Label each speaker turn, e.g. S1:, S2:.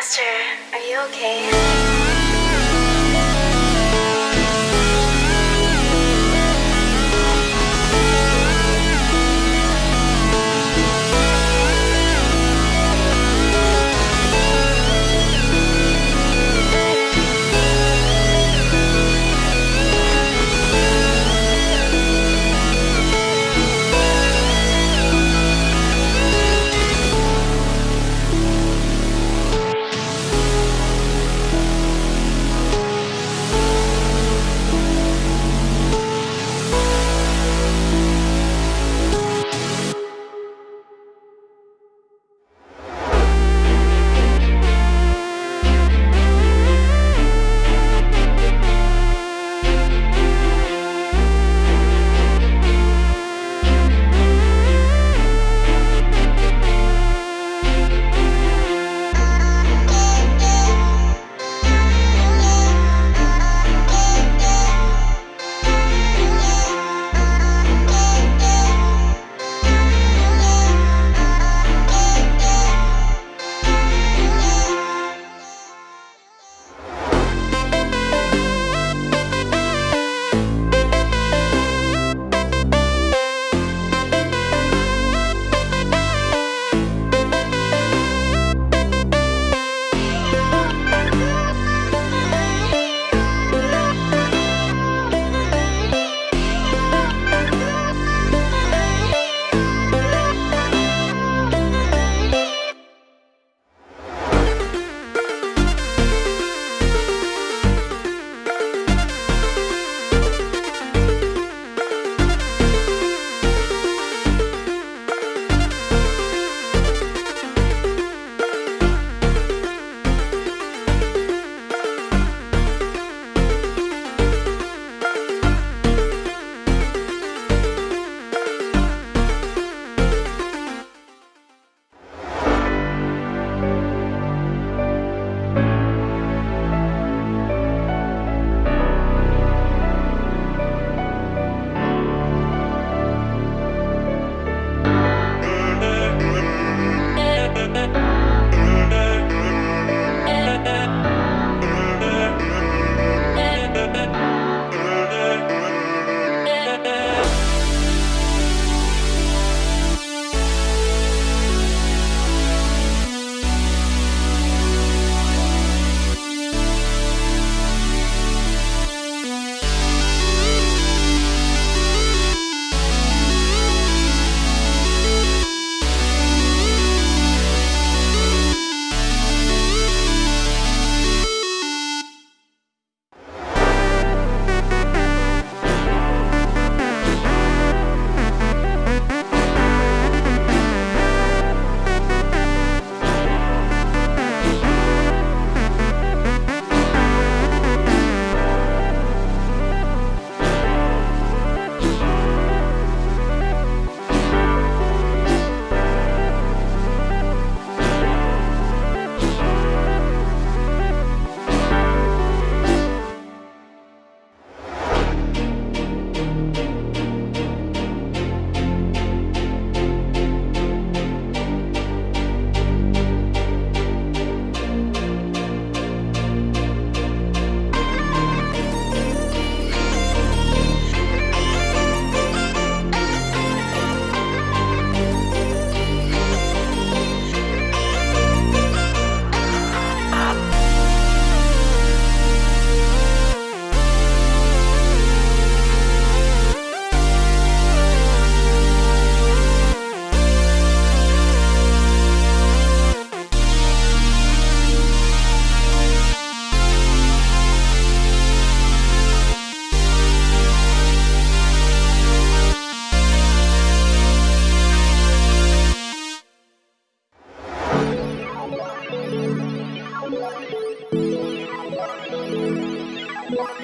S1: Master, are you okay? you